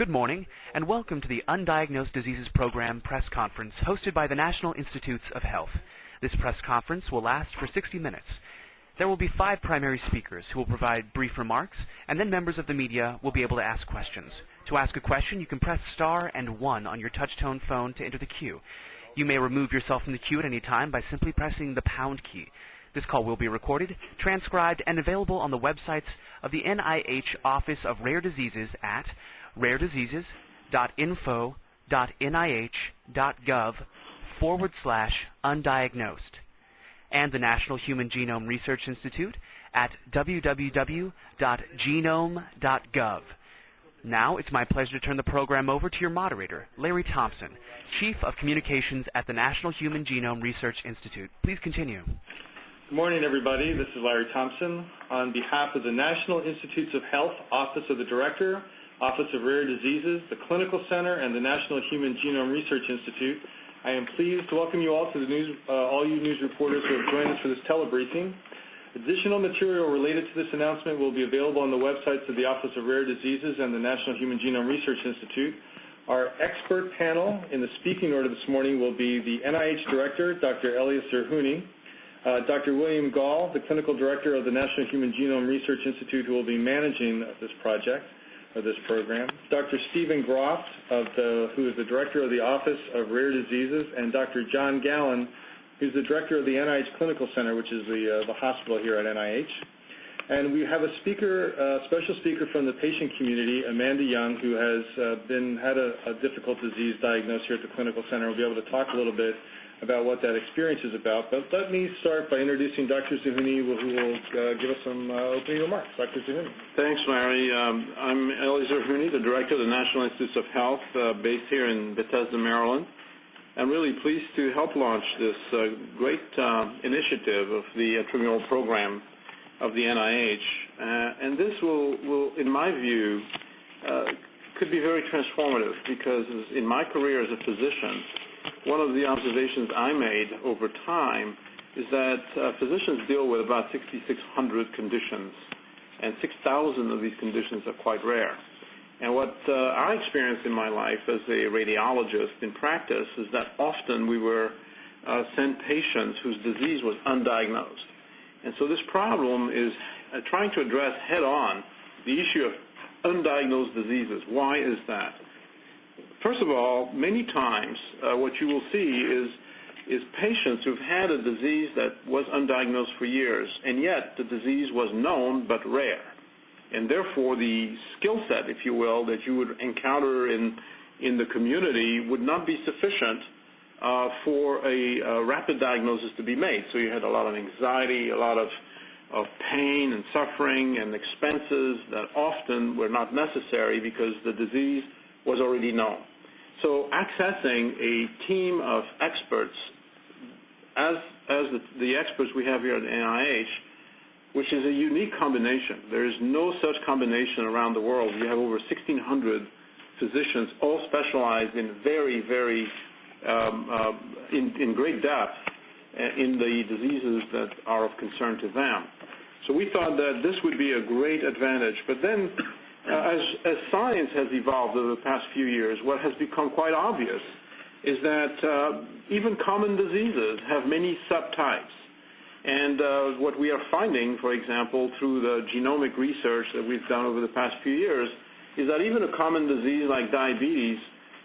Good morning, and welcome to the Undiagnosed Diseases Program press conference hosted by the National Institutes of Health. This press conference will last for 60 minutes. There will be five primary speakers who will provide brief remarks, and then members of the media will be able to ask questions. To ask a question, you can press star and one on your touch-tone phone to enter the queue. You may remove yourself from the queue at any time by simply pressing the pound key. This call will be recorded, transcribed, and available on the websites of the NIH Office of Rare Diseases at rarediseases.info.nih.gov forward slash undiagnosed and the National Human Genome Research Institute at www.genome.gov. Now it's my pleasure to turn the program over to your moderator, Larry Thompson, Chief of Communications at the National Human Genome Research Institute. Please continue. Good morning, everybody. This is Larry Thompson. On behalf of the National Institutes of Health Office of the Director, Office of Rare Diseases, the Clinical Center, and the National Human Genome Research Institute. I am pleased to welcome you all to the news, uh, all you news reporters who have joined us for this telebriefing. Additional material related to this announcement will be available on the websites of the Office of Rare Diseases and the National Human Genome Research Institute. Our expert panel in the speaking order this morning will be the NIH Director, Dr. Elias Zerhouni, uh, Dr. William Gahl, the Clinical Director of the National Human Genome Research Institute, who will be managing this project, of this program, Dr. Stephen Groft, of the, who is the Director of the Office of Rare Diseases, and Dr. John Gallin, who's the Director of the NIH Clinical Center, which is the, uh, the hospital here at NIH. And we have a speaker, uh, special speaker from the patient community, Amanda Young, who has uh, been had a, a, difficult disease diagnosed here at the clinical center. We'll be able to talk a little bit about what that experience is about. But let me start by introducing Dr. Zerhouni, who will uh, give us some uh, opening remarks. Dr. Zerhouni. Thanks, Larry. Um, I'm Eli Zerhouni, the Director of the National Institutes of Health, uh, based here in Bethesda, Maryland. I'm really pleased to help launch this uh, great uh, initiative of the intramural program of the NIH. Uh, and this will, will, in my view, could be very transformative because in my career as a physician, one of the observations I made over time is that uh, physicians deal with about 6,600 conditions, and 6,000 of these conditions are quite rare. And what uh, I experienced in my life as a radiologist in practice is that often we were uh, sent patients whose disease was undiagnosed. And so this problem is uh, trying to address head-on the issue of undiagnosed diseases. Why is that? First of all, many times uh, what you will see is is patients who've had a disease that was undiagnosed for years, and yet the disease was known but rare. And therefore, the skill set, if you will, that you would encounter in, in the community would not be sufficient uh, for a, a, rapid diagnosis to be made. So you had a lot of anxiety, a lot of, of pain and suffering and expenses that often were not necessary because the disease was already known. So accessing a team of experts, as, as the, the experts we have here at NIH, which is a unique combination. There is no such combination around the world. You have over 1,600 physicians, all specialized in very, very, um, uh, in, in great depth uh, in the diseases that are of concern to them. So we thought that this would be a great advantage. But then as, as science has evolved over the past few years, what has become quite obvious is that uh, even common diseases have many subtypes. And uh, what we are finding, for example, through the genomic research that we've done over the past few years, is that even a common disease like diabetes,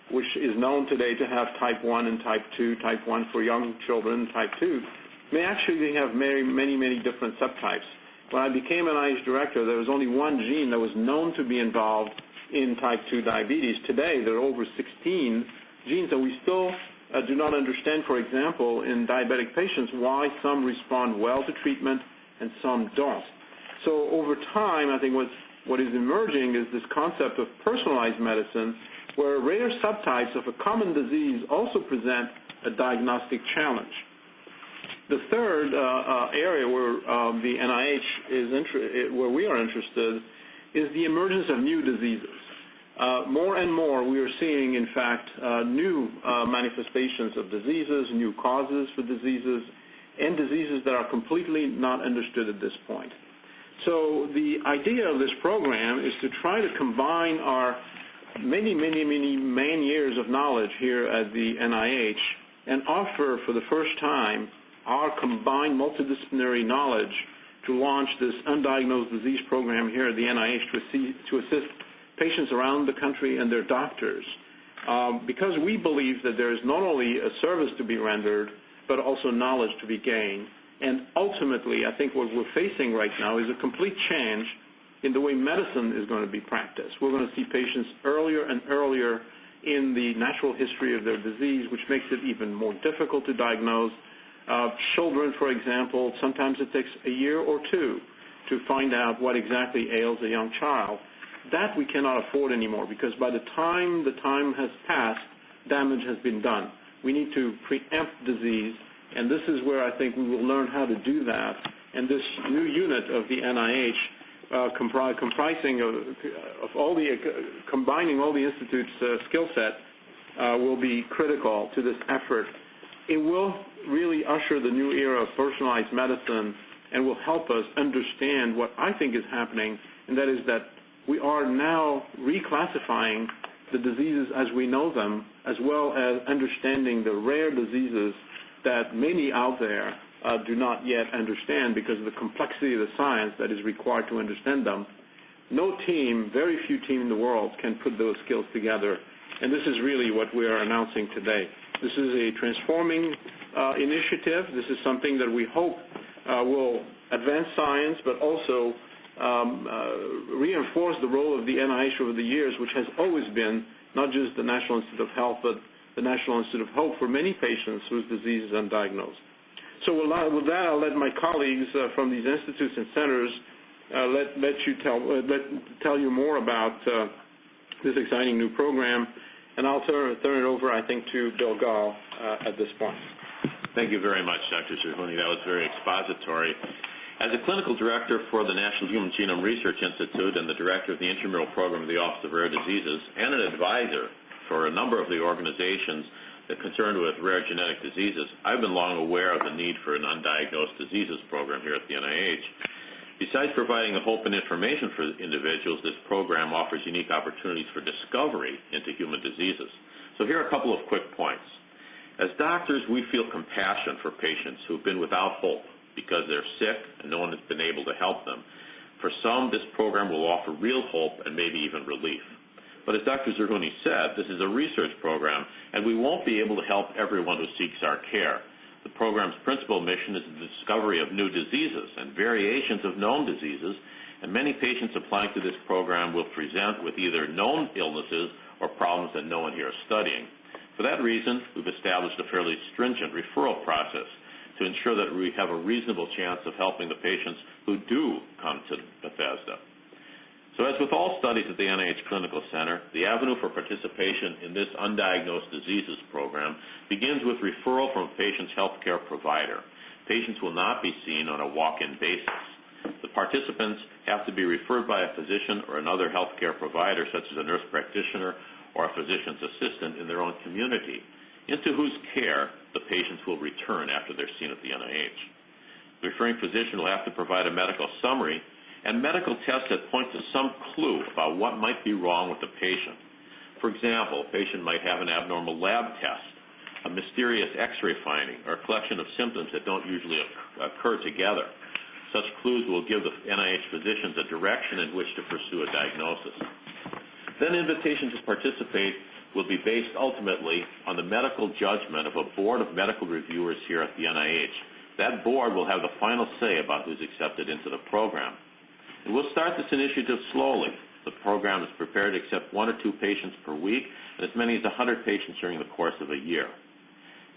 which is known today to have type 1 and type 2, type 1 for young children, type 2, may actually have many, many, many different subtypes. When I became an NIH director, there was only one gene that was known to be involved in type 2 diabetes. Today, there are over 16 genes that we still uh, do not understand, for example, in diabetic patients, why some respond well to treatment and some don't. So over time, I think what's, what is emerging is this concept of personalized medicine, where rare subtypes of a common disease also present a diagnostic challenge. The third uh, uh, area where um, the NIH is inter- where we are interested is the emergence of new diseases. Uh, more and more, we are seeing, in fact, uh, new uh, manifestations of diseases, new causes for diseases, and diseases that are completely not understood at this point. So the idea of this program is to try to combine our many, many, many main years of knowledge here at the NIH and offer for the first time our combined multidisciplinary knowledge to launch this undiagnosed disease program here at the NIH to, assist, to assist patients around the country and their doctors. Um, because we believe that there is not only a service to be rendered, but also knowledge to be gained. And ultimately, I think what we're facing right now is a complete change in the way medicine is going to be practiced. We're going to see patients earlier and earlier in the natural history of their disease, which makes it even more difficult to diagnose. Uh, children, for example, sometimes it takes a year or two to find out what exactly ails a young child. That we cannot afford anymore because by the time the time has passed, damage has been done. We need to preempt disease, and this is where I think we will learn how to do that. And this new unit of the NIH, uh, compri- comprising of, of, all the, uh, combining all the institute's uh, skill set, uh, will be critical to this effort. It will really usher the new era of personalized medicine and will help us understand what I think is happening, and that is that we are now reclassifying the diseases as we know them, as well as understanding the rare diseases that many out there uh, do not yet understand because of the complexity of the science that is required to understand them. No team, very few teams in the world can put those skills together, and this is really what we are announcing today. This is a transforming initiative. This is something that we hope uh, will advance science, but also um, uh, reinforce the role of the NIH over the years, which has always been not just the National Institute of Health, but the National Institute of Hope for many patients whose disease is undiagnosed. So with that, I'll let my colleagues uh, from these institutes and centers uh, let, let you tell, uh, let, tell you more about uh, this exciting new program. And I'll turn, turn it over, I think, to Bill Gahl uh, at this point. Thank you very much, Dr. Zerhouni. That was very expository. As a clinical director for the National Human Genome Research Institute and the director of the intramural program of the Office of Rare Diseases and an advisor for a number of the organizations that concerned with rare genetic diseases, I've been long aware of the need for an undiagnosed diseases program here at the NIH. Besides providing hope and information for individuals, this program offers unique opportunities for discovery into human diseases. So here are a couple of quick points. As doctors, we feel compassion for patients who've been without hope because they're sick and no one has been able to help them. For some, this program will offer real hope and maybe even relief. But as Dr. Zerhouni said, this is a research program, and we won't be able to help everyone who seeks our care. The program's principal mission is the discovery of new diseases and variations of known diseases, and many patients applying to this program will present with either known illnesses or problems that no one here is studying. For that reason, we've established a fairly stringent referral process to ensure that we have a reasonable chance of helping the patients who do come to Bethesda. So as with all studies at the NIH Clinical Center, the avenue for participation in this undiagnosed diseases program begins with referral from a patient's healthcare provider. Patients will not be seen on a walk-in basis. The participants have to be referred by a physician or another healthcare provider, such as a nurse practitioner or a physician's assistant in their own community, into whose care the patients will return after they're seen at the NIH. The referring physician will have to provide a medical summary and medical tests that point to some clue about what might be wrong with the patient. For example, a patient might have an abnormal lab test, a mysterious x-ray finding, or a collection of symptoms that don't usually occur together. Such clues will give the NIH physicians a direction in which to pursue a diagnosis. Then invitations to participate will be based ultimately on the medical judgment of a board of medical reviewers here at the NIH. That board will have the final say about who's accepted into the program. And we'll start this initiative slowly. The program is prepared to accept one or two patients per week and as many as 100 patients during the course of a year.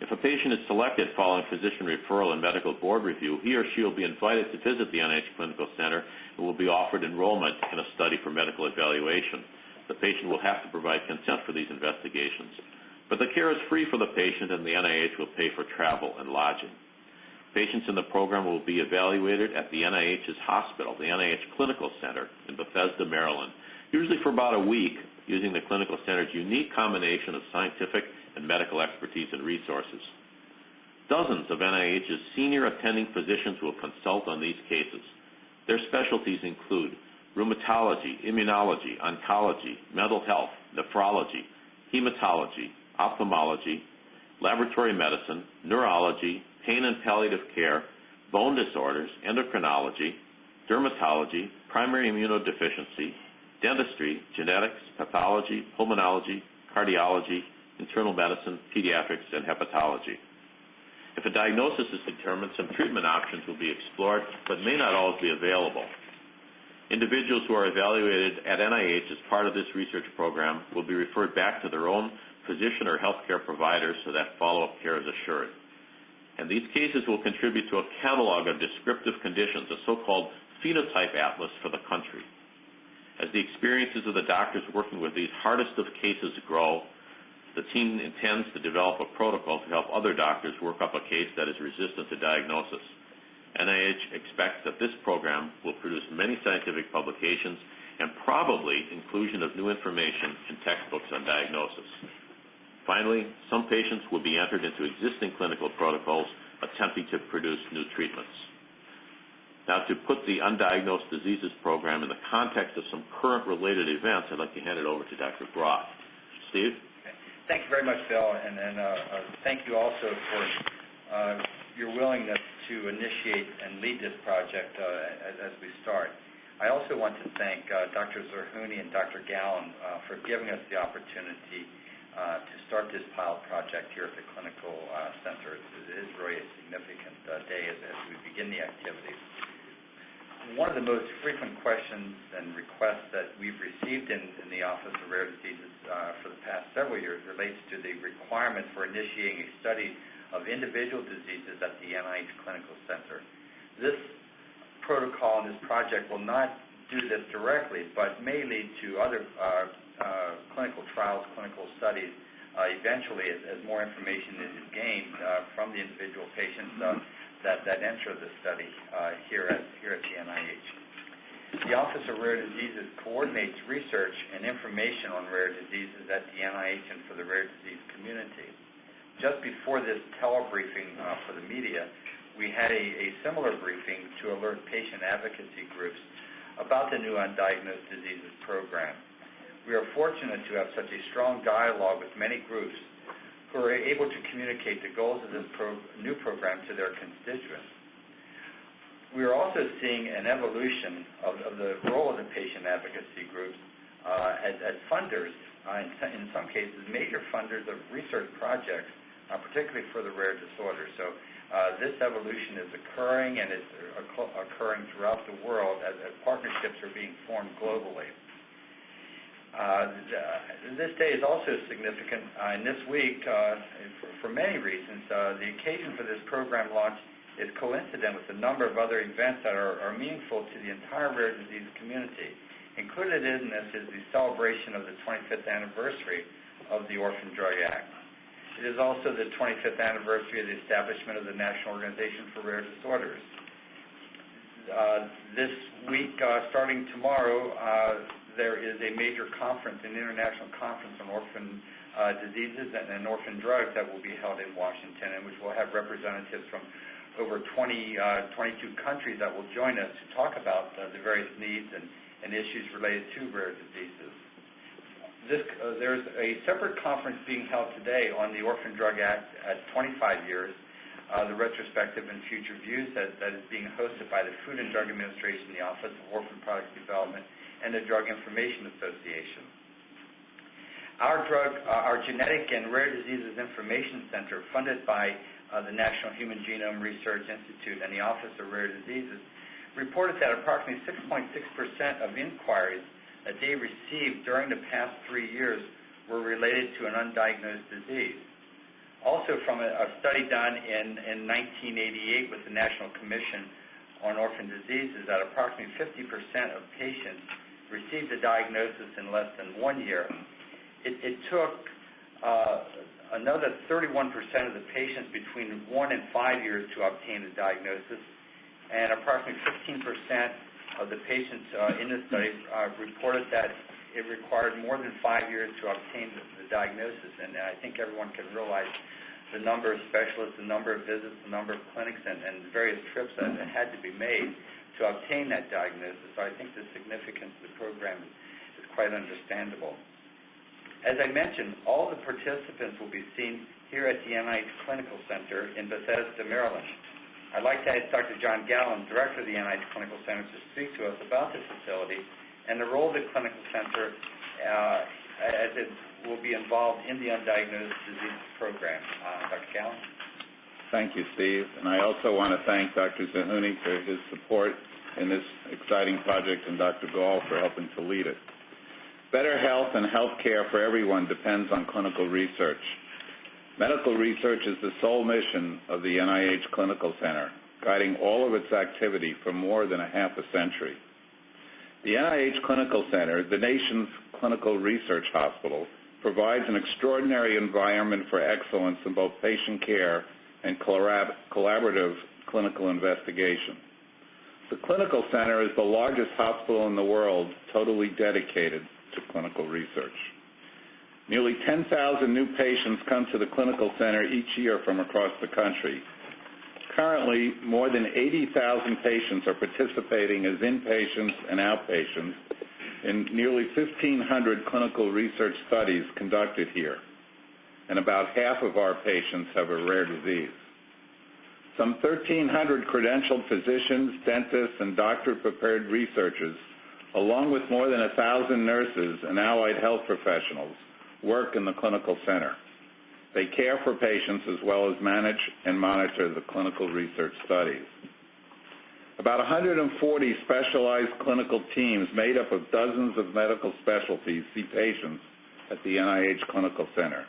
If a patient is selected following physician referral and medical board review, he or she will be invited to visit the NIH Clinical Center and will be offered enrollment in a study for medical evaluation. The patient will have to provide consent for these investigations. But the care is free for the patient and the NIH will pay for travel and lodging. Patients in the program will be evaluated at the NIH's hospital, the NIH Clinical Center in Bethesda, Maryland, usually for about a week using the clinical center's unique combination of scientific and medical expertise and resources. Dozens of NIH's senior attending physicians will consult on these cases. Their specialties include rheumatology, immunology, oncology, mental health, nephrology, hematology, ophthalmology, laboratory medicine, neurology, pain and palliative care, bone disorders, endocrinology, dermatology, primary immunodeficiency, dentistry, genetics, pathology, pulmonology, cardiology, internal medicine, pediatrics, and hepatology. If a diagnosis is determined, some treatment options will be explored, but may not always be available. Individuals who are evaluated at NIH as part of this research program will be referred back to their own physician or healthcare provider so that follow-up care is assured. And these cases will contribute to a catalog of descriptive conditions, a so-called phenotype atlas for the country. As the experiences of the doctors working with these hardest of cases grow, the team intends to develop a protocol to help other doctors work up a case that is resistant to diagnosis. NIH expects that this program will produce many scientific publications and probably inclusion of new information in textbooks on diagnosis. Finally, some patients will be entered into existing clinical protocols attempting to produce new treatments. Now, to put the Undiagnosed Diseases Program in the context of some current related events, I'd like to hand it over to Dr. Groft. Steve? Thank you very much, Bill, and, and uh, uh, thank you also for uh, your willingness to initiate and lead this project uh, as, as, we start. I also want to thank uh, Dr. Zerhouni and Dr. Gallin uh, for giving us the opportunity to start this pilot project here at the Clinical Center. It is really a significant day as, as we begin the activities one of the most frequent questions and requests that we've received in, in the Office of Rare Diseases uh, for the past several years relates to the requirement for initiating a study of individual diseases at the NIH Clinical Center. This protocol and this project will not do this directly, but may lead to other uh, uh, clinical trials, clinical studies, uh, eventually as, as, more information is gained uh, from the individual patients uh, that, that enter the study here, at, here at the NIH. The Office of Rare Diseases coordinates research and information on rare diseases at the NIH and for the rare disease community. Just before this telebriefing uh, for the media, we had a, a, similar briefing to alert patient advocacy groups about the new Undiagnosed Diseases program. We are fortunate to have such a strong dialogue with many groups who are able to communicate the goals of this pro- new program to their constituents we are also seeing an evolution of, of the role of the patient advocacy groups uh, as, as, funders, uh, in, in, some cases, major funders of research projects, particularly for the rare disorders. So uh, this evolution is occurring and it's occurring throughout the world as, as partnerships are being formed globally. Uh, this day is also significant, uh, and this week, for, for, many reasons, the occasion for this program launch is coincident with a number of other events that are, are meaningful to the entire rare disease community. Included in this is the celebration of the 25th anniversary of the Orphan Drug Act. It is also the 25th anniversary of the establishment of the National Organization for Rare Disorders. Uh, this week, uh, starting tomorrow, uh, there is a major conference, an international conference on orphan uh, diseases and, and, orphan drugs that will be held in Washington, and which will have representatives from over 20, uh, 22 countries that will join us to talk about uh, the various needs and, and issues related to rare diseases. This, uh, there's a separate conference being held today on the Orphan Drug Act at 25 years, uh, the retrospective and future views that, that is being hosted by the Food and Drug Administration, the Office of Orphan Products Development, and the Drug Information Association. Our drug, uh, our Genetic and Rare Diseases Information Center, funded by uh, the National Human Genome Research Institute and the Office of Rare Diseases reported that approximately 6.6% of inquiries that they received during the past three years were related to an undiagnosed disease. Also from a, a study done in, in 1988 with the National Commission on Orphan Diseases that approximately 50% of patients received a diagnosis in less than one year. It, it took uh, another 31% of the patients between one and five years to obtain a diagnosis, and approximately 15% of the patients uh, in the study uh, reported that it required more than five years to obtain the, the diagnosis. And I think everyone can realize the number of specialists, the number of visits, the number of clinics, and, and various trips that had to be made to obtain that diagnosis. So I think the significance of the program is quite understandable. As I mentioned, all the participants will be seen here at the NIH Clinical Center in Bethesda, Maryland. I'd like to ask Dr. John Gallin, Director of the NIH Clinical Center, to speak to us about this facility and the role of the Clinical Center uh, as it will be involved in the undiagnosed disease program. Uh, Dr. Gallin? Thank you, Steve. And I also want to thank Dr. Zerhouni for his support in this exciting project and Dr. Gahl for helping to lead it. Better health and health care for everyone depends on clinical research. Medical research is the sole mission of the NIH Clinical Center, guiding all of its activity for more than a half a century. The NIH Clinical Center, the nation's clinical research hospital, provides an extraordinary environment for excellence in both patient care and collaborative clinical investigation. The Clinical Center is the largest hospital in the world totally dedicated to clinical research. Nearly 10,000 new patients come to the Clinical Center each year from across the country. Currently, more than 80,000 patients are participating as inpatients and outpatients in nearly 1,500 clinical research studies conducted here, and about half of our patients have a rare disease. Some 1,300 credentialed physicians, dentists, and doctor-prepared researchers, along with more than 1,000 nurses and allied health professionals, work in the clinical center. They care for patients as well as manage and monitor the clinical research studies. About 140 specialized clinical teams made up of dozens of medical specialties see patients at the NIH Clinical Center.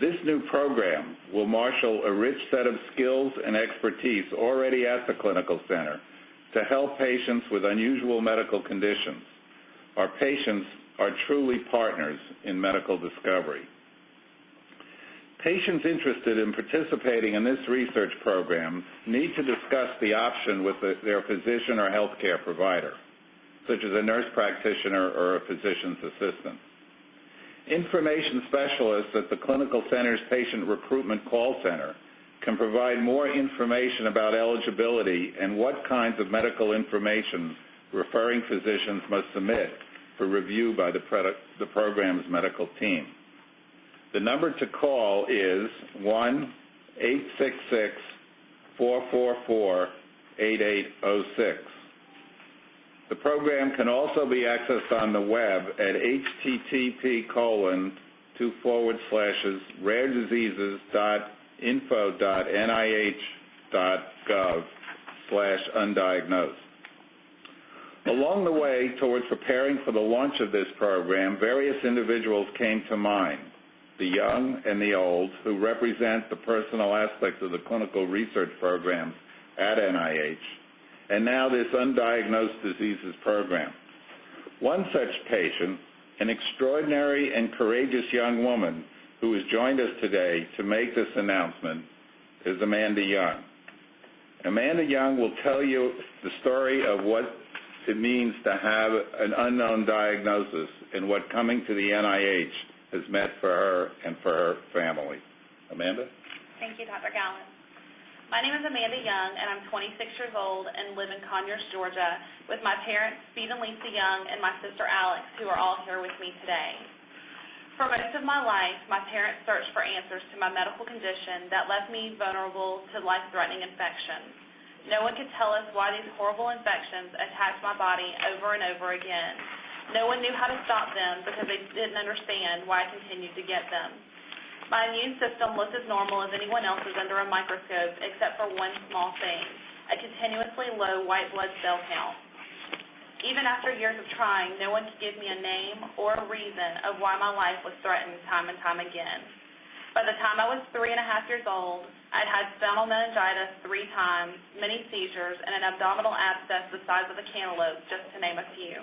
This new program will marshal a rich set of skills and expertise already at the Clinical Center to help patients with unusual medical conditions. Our patients are truly partners in medical discovery. Patients interested in participating in this research program need to discuss the option with the, their physician or healthcare provider, such as a nurse practitioner or a physician's assistant. Information specialists at the Clinical Center's Patient Recruitment Call Center can provide more information about eligibility and what kinds of medical information referring physicians must submit for review by the, product, the program's medical team. The number to call is 1-866-444-8806. The program can also be accessed on the web at http colon two forward slashes rarediseases.info.nih.gov slash undiagnosed. Along the way towards preparing for the launch of this program, various individuals came to mind the young and the old, who represent the personal aspects of the clinical research programs at NIH, and now this undiagnosed diseases program. One such patient, an extraordinary and courageous young woman who has joined us today to make this announcement, is Amanda Young. Amanda Young will tell you the story of what it means to have an unknown diagnosis and what coming to the NIH has meant for her and for her family. Amanda? Thank you, Dr. Gallin. My name is Amanda Young, and I'm 26 years old and live in Conyers, Georgia, with my parents, Steve and Lisa Young, and my sister Alex, who are all here with me today. For most of my life, my parents searched for answers to my medical condition that left me vulnerable to life-threatening infections. No one could tell us why these horrible infections attacked my body over and over again. No one knew how to stop them because they didn't understand why I continued to get them. My immune system looked as normal as anyone else's under a microscope except for one small thing, a continuously low white blood cell count. Even after years of trying, no one could give me a name or a reason of why my life was threatened time and time again. By the time I was three and a half years old, I'd had spinal meningitis three times, many seizures, and an abdominal abscess the size of a cantaloupe, just to name a few.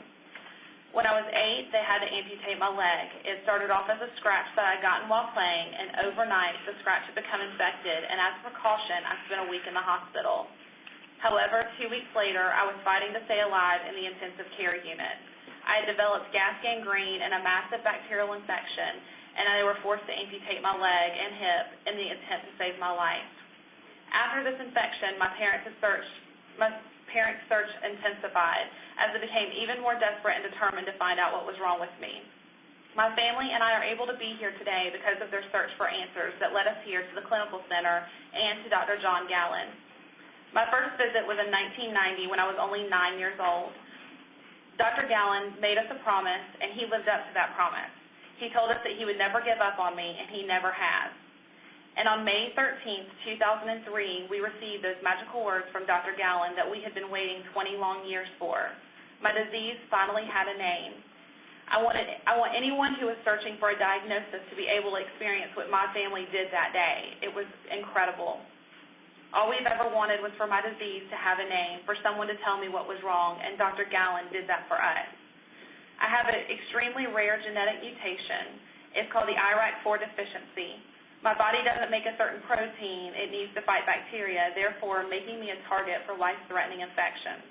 When I was eight, they had to amputate my leg. It started off as a scratch that I would gotten while playing, and overnight the scratch had become infected, and as a precaution, I spent a week in the hospital. However, two weeks later, I was fighting to stay alive in the intensive care unit. I had developed gas gangrene and a massive bacterial infection, and they were forced to amputate my leg and hip in the attempt to save my life. After this infection, my parents had searched, my parents' search intensified as they became even more desperate and determined to find out what was wrong with me. My family and I are able to be here today because of their search for answers that led us here to the clinical center and to Dr. John Gallin. My first visit was in 1990 when I was only nine years old. Dr. Gallin made us a promise, and he lived up to that promise. He told us that he would never give up on me, and he never has. And on May 13, 2003, we received those magical words from Dr. Gallin that we had been waiting 20 long years for. My disease finally had a name. I, wanted, I want anyone who is searching for a diagnosis to be able to experience what my family did that day. It was incredible. All we've ever wanted was for my disease to have a name, for someone to tell me what was wrong, and Dr. Gallin did that for us. I have an extremely rare genetic mutation. It's called the IRAK4 deficiency. My body doesn't make a certain protein it needs to fight bacteria, therefore making me a target for life-threatening infections.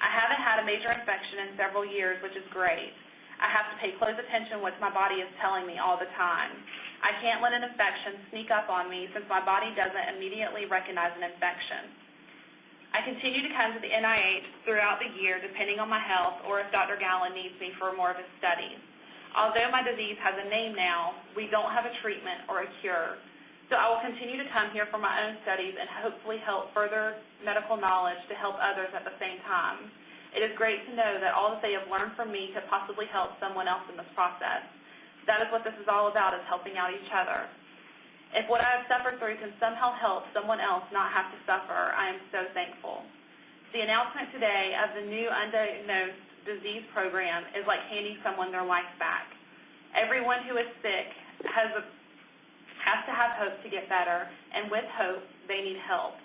I haven't had a major infection in several years, which is great. I have to pay close attention to what my body is telling me all the time. I can't let an infection sneak up on me since my body doesn't immediately recognize an infection. I continue to come to the NIH throughout the year depending on my health or if Dr. Gallin needs me for more of his studies. Although my disease has a name now, we don't have a treatment or a cure. So I will continue to come here for my own studies and hopefully help further medical knowledge to help others at the same time. It is great to know that all that they have learned from me could possibly help someone else in this process. That is what this is all about, is helping out each other. If what I have suffered through can somehow help someone else not have to suffer, I am so thankful. The announcement today of the new undiagnosed disease program is like handing someone their life back. Everyone who is sick has, a, has to have hope to get better, and with hope, they need help.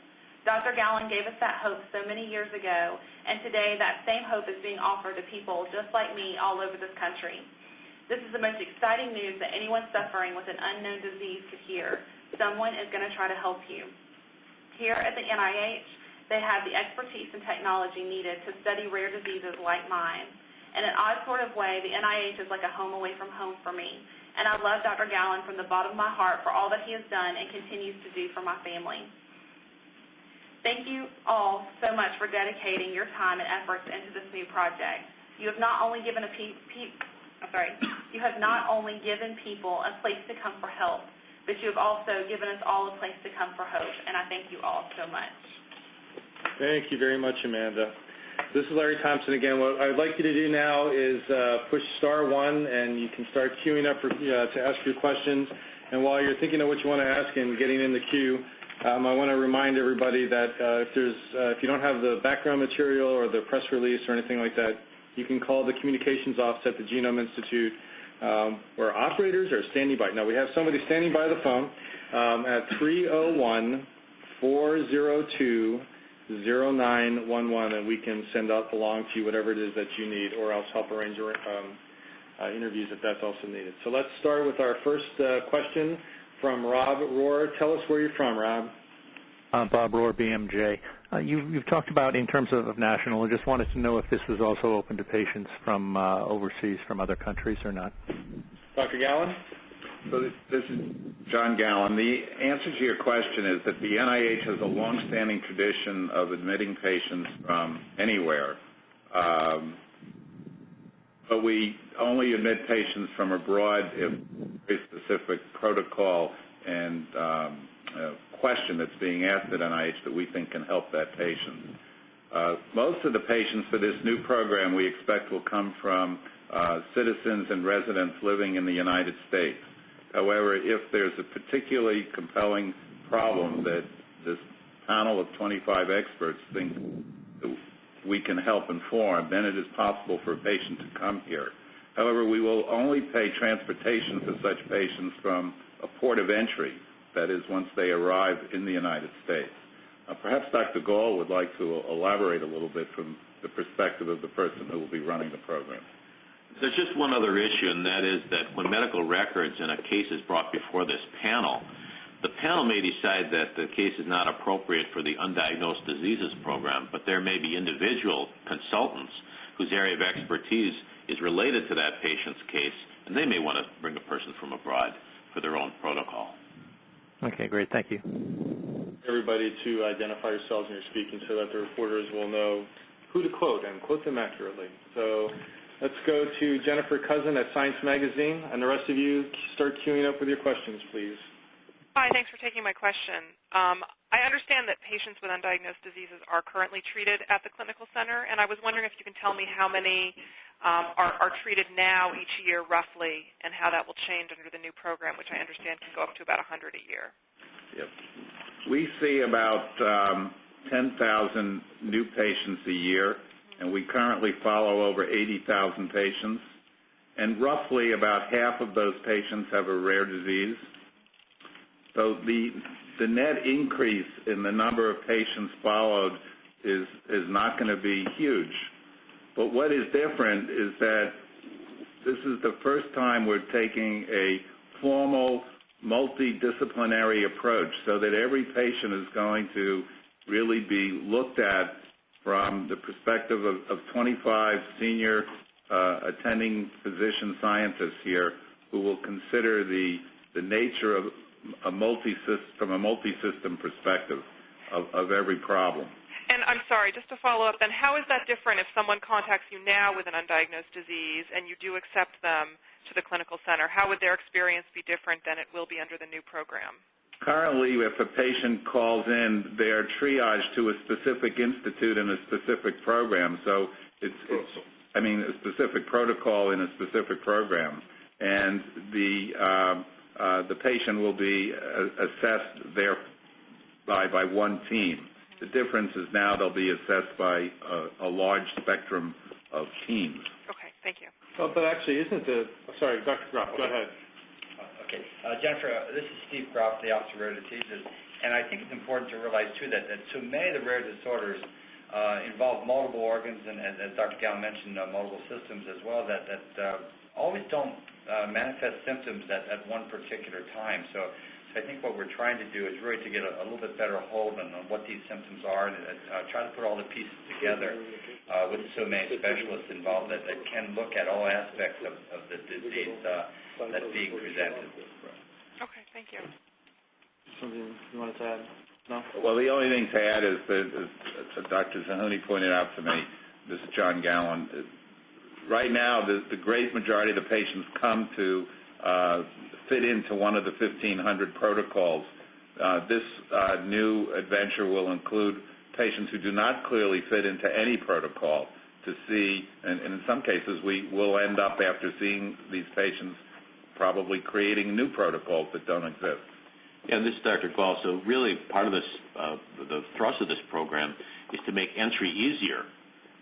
Dr. Gallin gave us that hope so many years ago, and today that same hope is being offered to people just like me all over this country. This is the most exciting news that anyone suffering with an unknown disease could hear. Someone is going to try to help you. Here at the NIH, they have the expertise and technology needed to study rare diseases like mine. In an odd sort of way, the NIH is like a home away from home for me. And I love Dr. Gallin from the bottom of my heart for all that he has done and continues to do for my family. Thank you all so much for dedicating your time and efforts into this new project. You have not only given a pe- pe- sorry, you have not only given people a place to come for help, but you have also given us all a place to come for hope, and I thank you all so much. Thank you very much, Amanda. This is Larry Thompson again. What I'd like you to do now is uh, push star one, and you can start queuing up for, uh, to ask your questions. And while you're thinking of what you want to ask and getting in the queue, um, I want to remind everybody that uh, if there's uh, if you don't have the background material or the press release or anything like that, you can call the communications office at the Genome Institute um, where operators are standing by. Now, we have somebody standing by the phone um, at 301-402-0911, and we can send out along to you whatever it is that you need or else help arrange um, uh, interviews if that's also needed. So let's start with our first uh, question from Rob Roehr. Tell us where you're from, Rob. Uh, Bob Roehr, BMJ. Uh, you, you've talked about in terms of, of national. I just wanted to know if this was also open to patients from uh, overseas, from other countries, or not. Dr. Gallin? So this is John Gallin. The answer to your question is that the NIH has a long-standing tradition of admitting patients from anywhere, um, but we only admit patients from abroad if very specific protocol and um, question that's being asked at NIH that we think can help that patient. Uh, most of the patients for this new program we expect will come from uh, citizens and residents living in the United States. However, if there's a particularly compelling problem that this panel of 25 experts think we can help inform, then it is possible for a patient to come here. However, we will only pay transportation for such patients from a port of entry that is once they arrive in the United States. Uh, perhaps Dr. Gahl would like to elaborate a little bit from the perspective of the person who will be running the program. There's just one other issue, and that is that when medical records in a case is brought before this panel, the panel may decide that the case is not appropriate for the undiagnosed diseases program, but there may be individual consultants whose area of expertise is related to that patient's case, and they may want to bring a person from abroad for their own protocol. Okay, great. Thank you. Everybody to identify yourselves when you're speaking so that the reporters will know who to quote and quote them accurately. So Let's go to Jennifer Couzin at Science Magazine, and the rest of you start queuing up with your questions, please. Hi, thanks for taking my question. Um, I understand that patients with undiagnosed diseases are currently treated at the clinical center, and I was wondering if you can tell me how many um, are, are treated now each year roughly, and how that will change under the new program, which I understand can go up to about 100 a year. Yep. We see about um, 10,000 new patients a year, and we currently follow over 80,000 patients. And roughly about half of those patients have a rare disease. So the the net increase in the number of patients followed is is not going to be huge. But what is different is that this is the first time we're taking a formal multidisciplinary approach so that every patient is going to really be looked at from the perspective of, of 25 senior uh, attending physician scientists here who will consider the, the nature of a multi from a multi-system perspective of, of every problem. And I'm sorry, just to follow up then, how is that different if someone contacts you now with an undiagnosed disease and you do accept them to the clinical center? How would their experience be different than it will be under the new program? Currently, if a patient calls in, they are triaged to a specific institute and a specific program. So it's, it's I mean, a specific protocol in a specific program. And the, uh, uh, the patient will be uh, assessed there by, by one team. The difference is now they'll be assessed by a, a large spectrum of teams. Okay, thank you. Well, but actually, isn't the, sorry, Dr. Groft, go ahead. Uh, Jennifer, uh, this is Steve Groft, the Office of Rare Diseases. And I think it's important to realize, too, that, that so many of the rare disorders uh, involve multiple organs, and as, as Dr. Gallin mentioned, uh, multiple systems as well, that, that uh, always don't uh, manifest symptoms at, at one particular time. So, so I think what we're trying to do is really to get a, a little bit better hold on, on what these symptoms are and try to put all the pieces together with so many specialists involved that, that can look at all aspects of, of the disease that's being presented. Okay, thank you. Something you wanted to add? No? Well, the only thing to add is that, as Dr. Zerhouni pointed out to me, this is John Gallin, right now the, the great majority of the patients come to uh, fit into one of the 1,500 protocols. Uh, this uh, new adventure will include patients who do not clearly fit into any protocol to see, and, and in some cases we will end up after seeing these patients probably creating new protocols that don't exist. Yeah, this is Dr. Gahl. So really part of this, uh, the thrust of this program is to make entry easier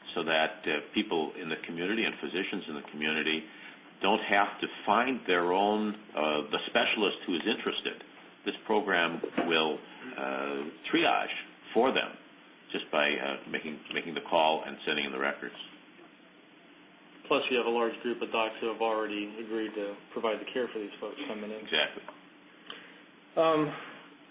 so that uh, people in the community and physicians in the community don't have to find their own, uh, the specialist who is interested. This program will uh, triage for them just by uh, making, making the call and sending in the records. Plus, you have a large group of docs who have already agreed to provide the care for these folks coming in. Exactly. Um,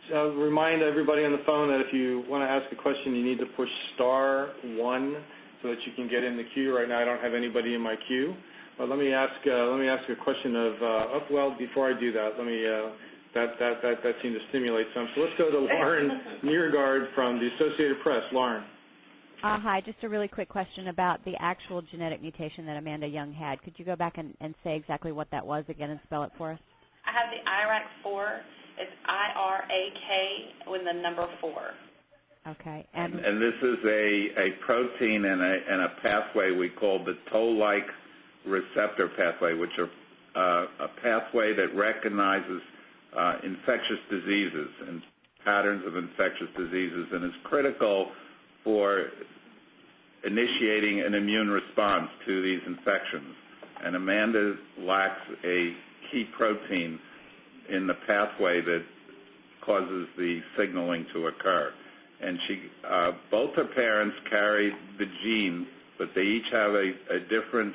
so remind everybody on the phone that if you want to ask a question, you need to push star one so that you can get in the queue. Right now, I don't have anybody in my queue. But let me ask. Uh, let me ask a question of. Uh, oh, well, before I do that, let me. Uh, that that that that seemed to stimulate some. So let's go to Lauren Neergaard from the Associated Press. Lauren. Uh, hi, just a really quick question about the actual genetic mutation that Amanda Young had. Could you go back and, and say exactly what that was again and spell it for us? I have the IRAK4. It's I-R-A-K with the number 4. Okay. And, and, and this is a, a protein and a, and a pathway we call the toll-like receptor pathway, which are uh, a pathway that recognizes uh, infectious diseases and patterns of infectious diseases and is critical for initiating an immune response to these infections. And Amanda lacks a key protein in the pathway that causes the signaling to occur. And she, uh, both her parents carry the gene, but they each have a, a different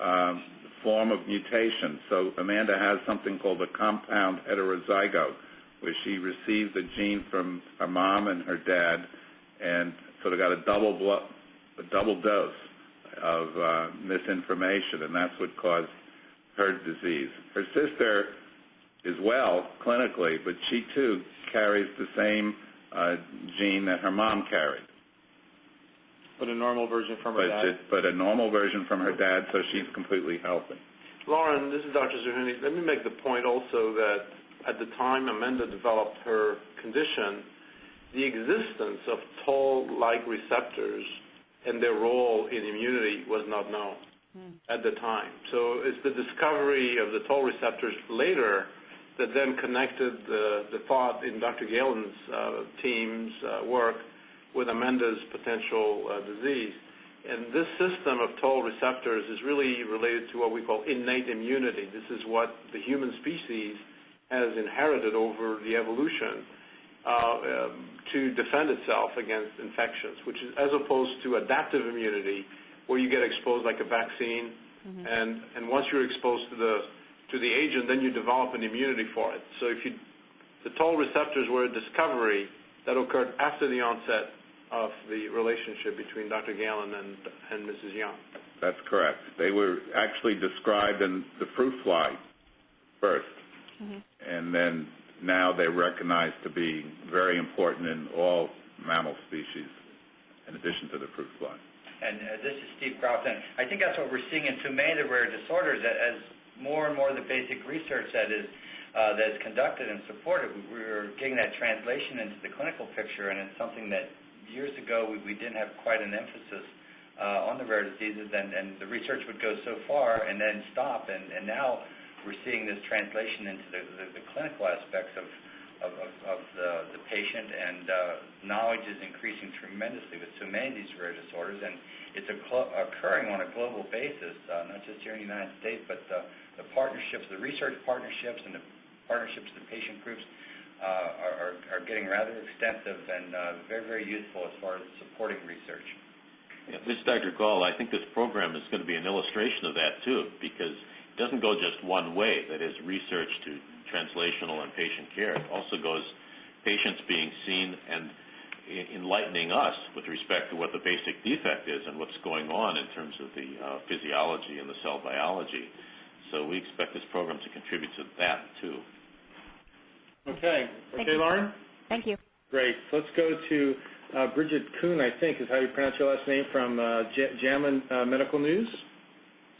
um, form of mutation. So Amanda has something called a compound heterozygote, where she received the gene from her mom and her dad, and sort of got a double a double dose of uh, misinformation, and that's what caused her disease. Her sister is well clinically, but she too carries the same uh, gene that her mom carried. But a normal version from her but, dad. but a normal version from her dad, so she's completely healthy. Lauren, this is Dr. Zerhouni. Let me make the point also that at the time Amanda developed her condition, the existence of toll-like receptors and their role in immunity was not known at the time. So it's the discovery of the toll receptors later that then connected the, the thought in Dr. Gallin's uh, team's uh, work with Amanda's potential uh, disease. And this system of toll receptors is really related to what we call innate immunity. This is what the human species has inherited over the evolution uh, um, to defend itself against infections, which is as opposed to adaptive immunity, where you get exposed like a vaccine, mm-hmm. and and once you're exposed to the to the agent, then you develop an immunity for it. So if you the toll receptors were a discovery that occurred after the onset of the relationship between Dr. Gallin and and Mrs. Young. That's correct. They were actually described in the fruit fly 1st and then now they're recognized to be very important in all mammal species, in addition to the fruit fly. And uh, this is Steve and I think that's what we're seeing in so many of the rare disorders, as more and more of the basic research that is uh, that's conducted and supported, we- we're getting that translation into the clinical picture, and it's something that years ago we, we didn't have quite an emphasis uh, on the rare diseases, and, and the research would go so far and then stop, and, and now we're seeing this translation into the, the, the clinical aspects of, of, of, the, the patient, and uh, knowledge is increasing tremendously with so many of these rare disorders, and it's occurring on a global basis, uh, not just here in the United States, but the, the partnerships, the research partnerships and the partnerships of the patient groups uh, are, are, getting rather extensive and uh, very, very useful as far as supporting research. Yeah, This is Dr. Gahl. I think this program is going to be an illustration of that too, because doesn't go just one way, that is research to translational and patient care. It also goes patients being seen and enlightening us with respect to what the basic defect is and what's going on in terms of the uh, physiology and the cell biology. So we expect this program to contribute to that too. Okay. Thank Okay, you. Lauren? Thank you. Great. So let's go to uh, Bridget Kuehn, I think is how you pronounce your last name, from uh, JAMA uh, Medical News.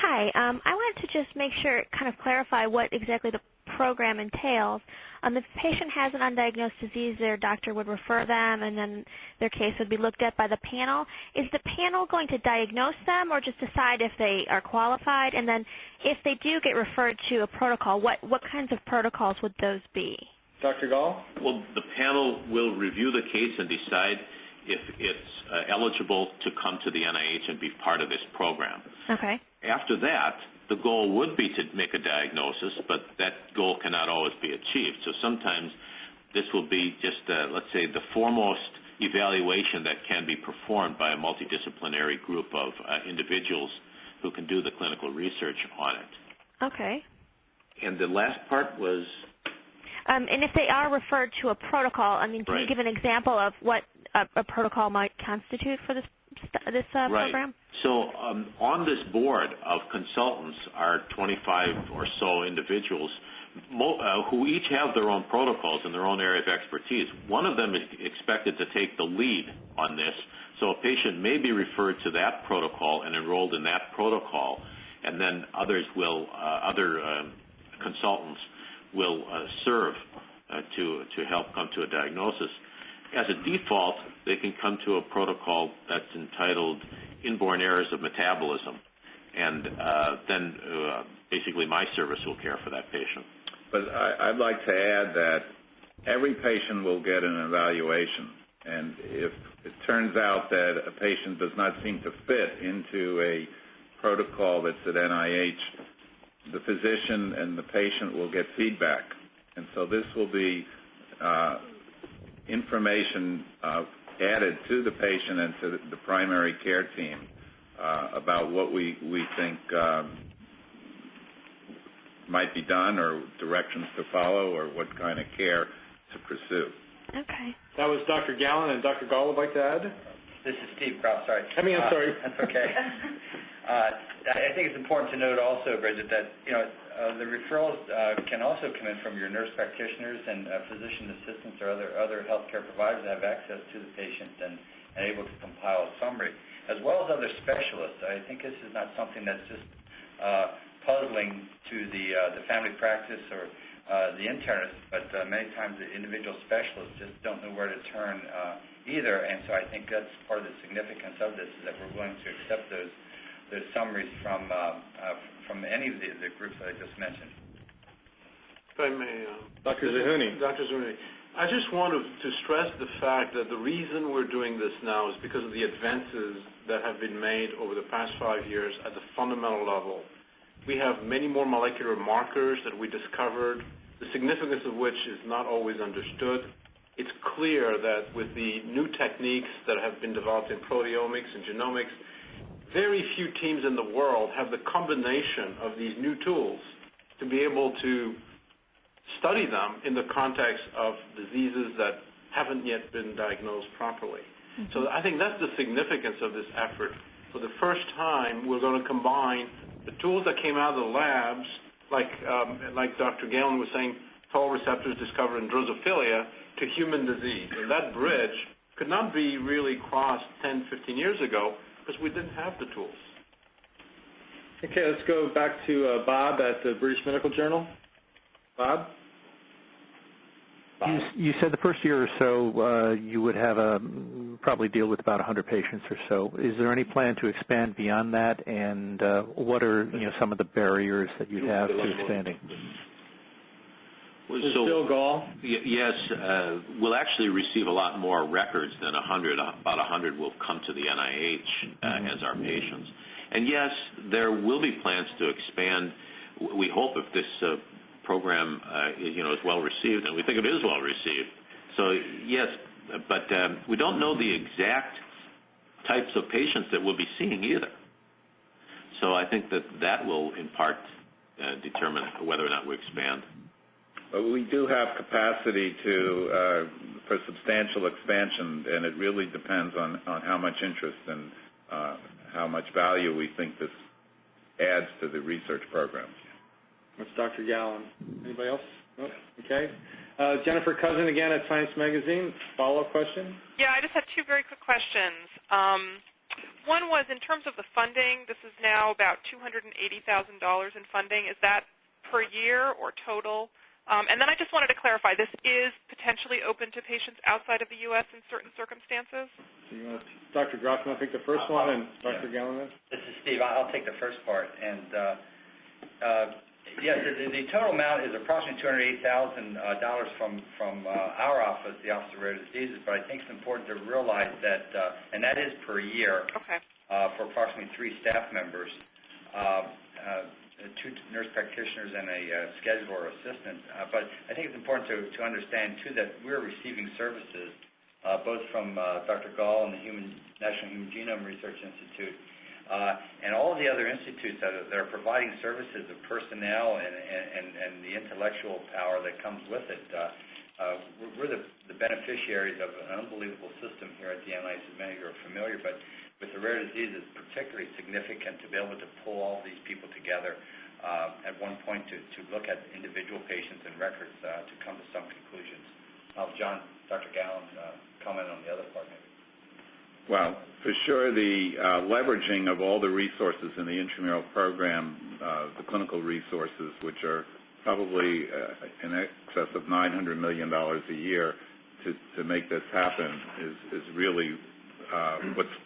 Hi. Um, I wanted to just make sure, kind of clarify what exactly the program entails. Um, if a patient has an undiagnosed disease, their doctor would refer them, and then their case would be looked at by the panel. Is the panel going to diagnose them, or just decide if they are qualified? And then, if they do get referred to a protocol, what what kinds of protocols would those be? Dr. Gahl? Well, the panel will review the case and decide if it's uh, eligible to come to the NIH and be part of this program. Okay. After that, the goal would be to make a diagnosis, but that goal cannot always be achieved. So sometimes this will be just, uh, let's say, the foremost evaluation that can be performed by a multidisciplinary group of uh, individuals who can do the clinical research on it. Okay. And the last part was Um, and if they are referred to a protocol, I mean, can you give an example of what a, a protocol might constitute for this this uh, right. program? So um, on this board of consultants are 25 or so individuals uh, who each have their own protocols in their own area of expertise. One of them is expected to take the lead on this. So a patient may be referred to that protocol and enrolled in that protocol, and then others will, uh, other um, consultants will uh, serve uh, to to help come to a diagnosis. As a default, they can come to a protocol that's entitled inborn errors of metabolism, and uh, then uh, basically my service will care for that patient. But I, I'd like to add that every patient will get an evaluation, and if it turns out that a patient does not seem to fit into a protocol that's at NIH, the physician and the patient will get feedback. And so this will be uh, information uh, added to the patient and to the, the primary care team uh, about what we, we think um, might be done or directions to follow or what kind of care to pursue. Okay. That was Dr. Gallin, and Dr. Gahl would like to add? This is Steve Kraus, sorry. I mean, I'm Uh, sorry. That's okay. Uh, I I think it's important to note also, Bridget, that, you know, uh, the referrals uh, can also come in from your nurse practitioners and uh, physician assistants or other other healthcare providers that have access to the patient and, and able to compile a summary. as well as other specialists. I think this is not something that's just uh, puzzling to the, uh, the family practice or uh, the internist, but uh, many times the individual specialists just don't know where to turn uh, either. And so I think that's part of the significance of this is that we're willing to accept those those summaries from uh, uh, from any of the, the groups that I just mentioned. If I may, uh, Dr. Zerhouni. Dr. Zerhouni, I just want to, to stress the fact that the reason we're doing this now is because of the advances that have been made over the past five years at the fundamental level. We have many more molecular markers that we discovered, the significance of which is not always understood. It's clear that with the new techniques that have been developed in proteomics and genomics, very few teams in the world have the combination of these new tools to be able to study them in the context of diseases that haven't yet been diagnosed properly. Mm-hmm. So I think that's the significance of this effort. For the first time, we're going to combine the tools that came out of the labs, like um, like Dr. Gallin was saying, toll receptors discovered in Drosophila, to human disease. And that bridge could not be really crossed 10, 15 years ago because we didn't have the tools. Okay, let's go back to uh, Bob at the British Medical Journal. Bob? Bob? You, you said the first year or so uh, you would have a probably deal with about 100 patients or so. Is there any plan to expand beyond that, and uh, what are you know some of the barriers that you have to expanding? So, Bill Gahl? Yes, uh, we'll actually receive a lot more records than 100. About 100 will come to the NIH uh, mm-hmm. as our patients. And yes, there will be plans to expand. We hope if this uh, program, uh, you know, is well received, and we think it is well received. So yes, but um, we don't know the exact types of patients that we'll be seeing either. So I think that that will in part uh, determine whether or not we expand. But we do have capacity to uh, for substantial expansion, and it really depends on, on how much interest and uh, how much value we think this adds to the research program. That's Dr. Gallin. Anybody else? No? Okay. Uh, Jennifer Couzin again at Science Magazine. Follow-up question? Yeah, I just had two very quick questions. Um, one was in terms of the funding, this is now about $280,000 in funding. Is that per year or total? Um, and then I just wanted to clarify, this is potentially open to patients outside of the U.S. in certain circumstances? So you want to, Dr. Groft, you want to take the first one, and Dr. Yeah. Gallin? This is Steve. I'll take the first part. And uh, uh, yeah, the, the, total amount is approximately $208,000 uh, from from uh, our office, the Office of Rare Diseases. But I think it's important to realize that, uh, and that is per year okay. Uh, for approximately three staff members. Uh, two nurse practitioners and a uh, scheduler assistant. Uh, but I think it's important to, to understand, too, that we're receiving services uh, both from uh, Dr. Gahl and the Human, National Human Genome Research Institute uh, and all of the other institutes that are, that are providing services of personnel and, and, and the intellectual power that comes with it. We're the, the beneficiaries of an unbelievable system here at the NIH, as many of you are familiar, but with the rare disease, it's particularly significant to be able to pull all these people together uh, at one point to, to look at individual patients and records uh, to come to some conclusions. I'll have John, Dr. Gallin, uh, comment on the other part maybe. Well, for sure, the uh, leveraging of all the resources in the intramural program, uh, the clinical resources, which are probably uh, in excess of $900 million a year to, to make this happen, is, is really uh, what's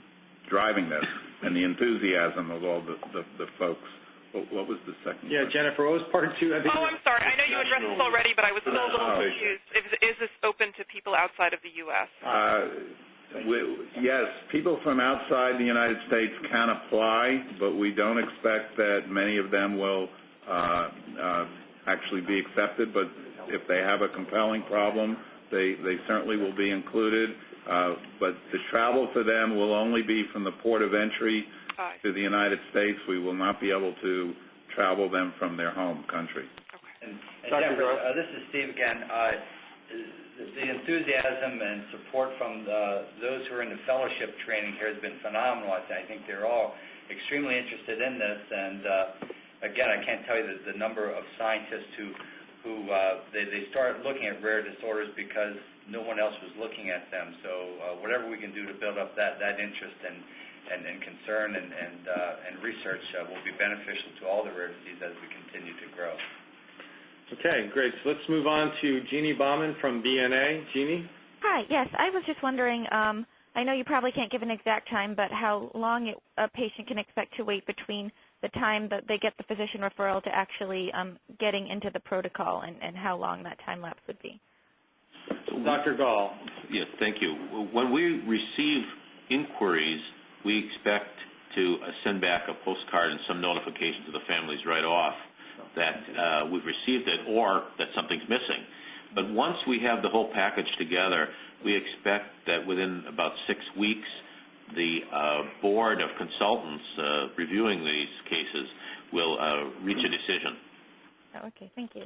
driving this and the enthusiasm of all the, the, the folks. What, what, was the second? Yeah, question? Jennifer, what was part two? I think oh, I'm sorry. I know you addressed this already, but I was still a little oh, confused. Is, is this open to people outside of the U.S.? Uh, we, yes, people from outside the United States can apply, but we don't expect that many of them will uh, uh, actually be accepted. But if they have a compelling problem, they, they certainly will be included. Uh, but the travel for them will only be from the port of entry to the United States. We will not be able to travel them from their home country. Okay. And, and Jeffrey, uh, this is Steve again. Uh, the enthusiasm and support from the, those who are in the fellowship training here has been phenomenal. I think they're all extremely interested in this. And uh, again, I can't tell you the, the number of scientists who who uh, they, they start looking at rare disorders because no one else was looking at them. So uh, whatever we can do to build up that, that interest and, and, and concern and, and, uh, and research uh, will be beneficial to all the rare diseases as we continue to grow. Okay, great. So let's move on to Jeannie Baumann from BNA. Jeannie? Hi, yes, I was just wondering, um, I know you probably can't give an exact time, but how long it, a patient can expect to wait between the time that they get the physician referral to actually um, getting into the protocol and, and how long that time lapse would be. Dr. Gahl. Yes, thank you. When we receive inquiries, we expect to uh, send back a postcard and some notification to the families right off that uh, we've received it or that something's missing. But once we have the whole package together, we expect that within about six weeks, the uh, board of consultants uh, reviewing these cases will uh, reach a decision. Okay, thank you.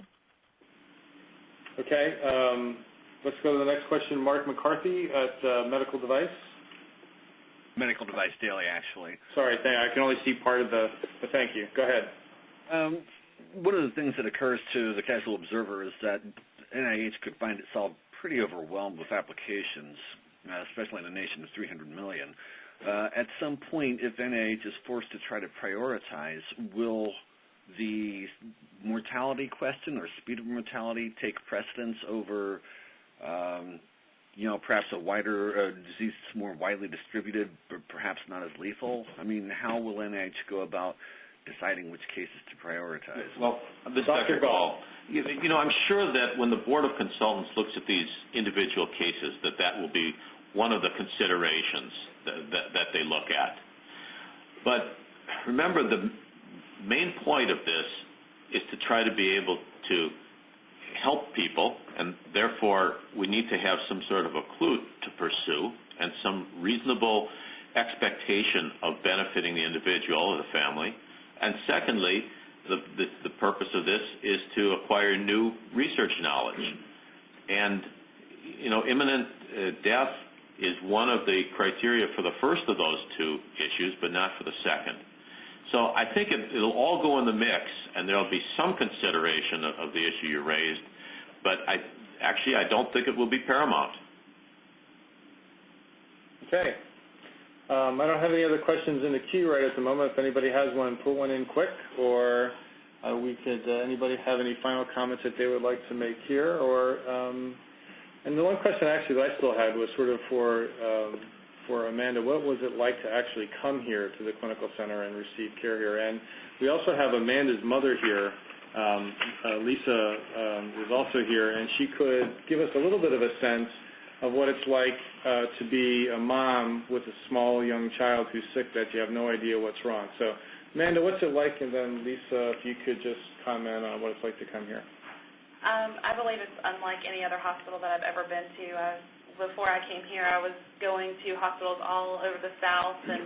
Okay, um, let's go to the next question. Mark McCarthy at uh, Medical Device. Medical Device Daily, actually. Sorry, I can only see part of the, the thank you. Go ahead. Um, one of the things that occurs to the casual observer is that NIH could find itself pretty overwhelmed with applications, uh, especially in a nation of 300 million. Uh, at some point, if NIH is forced to try to prioritize, will the mortality question or speed of mortality take precedence over, um, you know, perhaps a wider uh, disease that's more widely distributed, but perhaps not as lethal? I mean, how will NIH go about deciding which cases to prioritize? Well, this Dr. Gahl, you, you know, I'm sure that when the Board of Consultants looks at these individual cases, that that will be one of the considerations that, that, that they look at. But remember, the main point of this is to try to be able to help people, and therefore we need to have some sort of a clue to pursue and some reasonable expectation of benefiting the individual or the family. And secondly, the, the, the purpose of this is to acquire new research knowledge. And, you know, imminent uh, death is one of the criteria for the first of those two issues, but not for the second. So I think it, will all go in the mix, and there'll be some consideration of, of the issue you raised, but I, actually I don't think it will be paramount. Okay. Um, I don't have any other questions in the queue right at the moment. If anybody has one, put one in quick, or uh, we could. Uh, anybody have any final comments that they would like to make here, or um, and the one question actually that I still had was sort of for um, for Amanda. What was it like to actually come here to the clinical center and receive care here? And we also have Amanda's mother here. Um, uh, Lisa um, is also here, and she could give us a little bit of a sense of what it's like uh, to be a mom with a small young child who's sick that you have no idea what's wrong. So, Amanda, what's it like? And then Lisa, if you could just comment on what it's like to come here. Um, I believe it's unlike any other hospital that I've ever been to. Uh, before I came here, I was going to hospitals all over the South and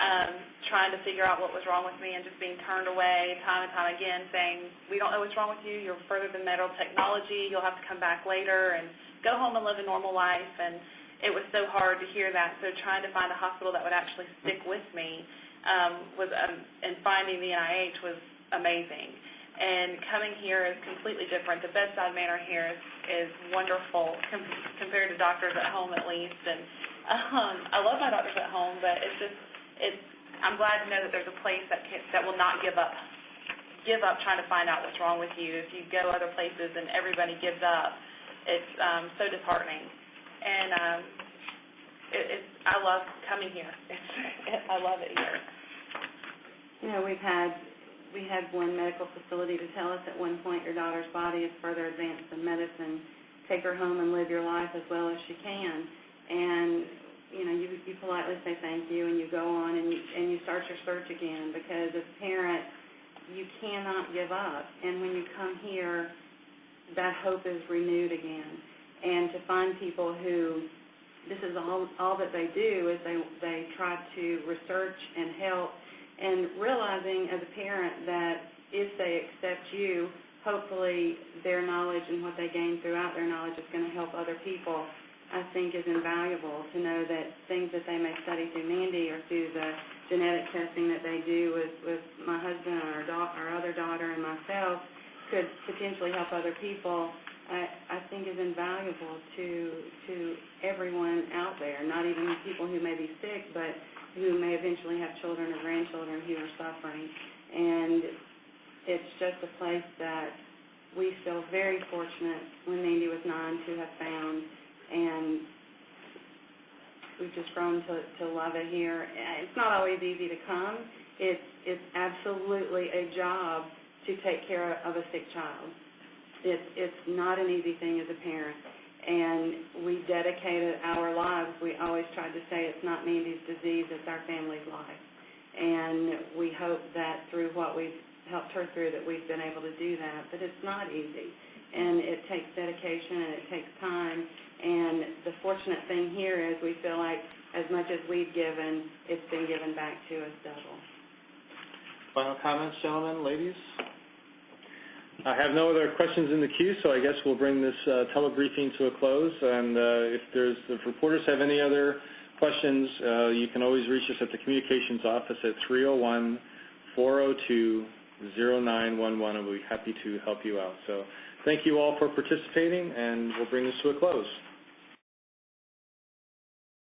um, trying to figure out what was wrong with me and just being turned away time and time again saying, we don't know what's wrong with you, you're further than medical technology, you'll have to come back later and go home and live a normal life. And it was so hard to hear that. So trying to find a hospital that would actually stick with me um, was, um, and finding the NIH was amazing. And coming here is completely different. The bedside manner here is, is wonderful com- compared to doctors at home, at least. And um, I love my doctors at home, but it's just, it's. I'm glad to know that there's a place that can, that will not give up, give up trying to find out what's wrong with you. If you go other places and everybody gives up, it's um, so disheartening. And um, it, it's, I love coming here. It, I love it here. You know, we've had we had one medical facility to tell us at one point your daughter's body is further advanced than medicine. Take her home and live your life as well as she can. And you know, you you politely say thank you and you go on and you and you start your search again because as a parent you cannot give up. And when you come here, that hope is renewed again. And to find people who this is all all that they do is they they try to research and help and realizing as a parent that if they accept you, hopefully their knowledge and what they gain throughout their knowledge is going to help other people, I think is invaluable to know that things that they may study through Mandy or through the genetic testing that they do with, with my husband and our, our other daughter and myself could potentially help other people, I, I think is invaluable to, to everyone out there, not even people who may be sick, but who may eventually have children or grandchildren who are suffering. And it's just a place that we feel very fortunate when Mandy was nine to have found, and we've just grown to, to love it here. It's not always easy to come. It's, it's absolutely a job to take care of a sick child. It's, it's not an easy thing as a parent. And we dedicated our lives. We always tried to say it's not Mandy's disease, it's our family's life. And we hope that through what we've helped her through that we've been able to do that. But it's not easy. And it takes dedication and it takes time. And the fortunate thing here is we feel like as much as we've given, it's been given back to us double. Final comments, gentlemen, ladies? I have no other questions in the queue, so I guess we'll bring this uh, telebriefing to a close. And uh, if there's, if reporters have any other questions, uh, you can always reach us at the communications office at 301-402-0911, and we'll be happy to help you out. So thank you all for participating, and we'll bring this to a close.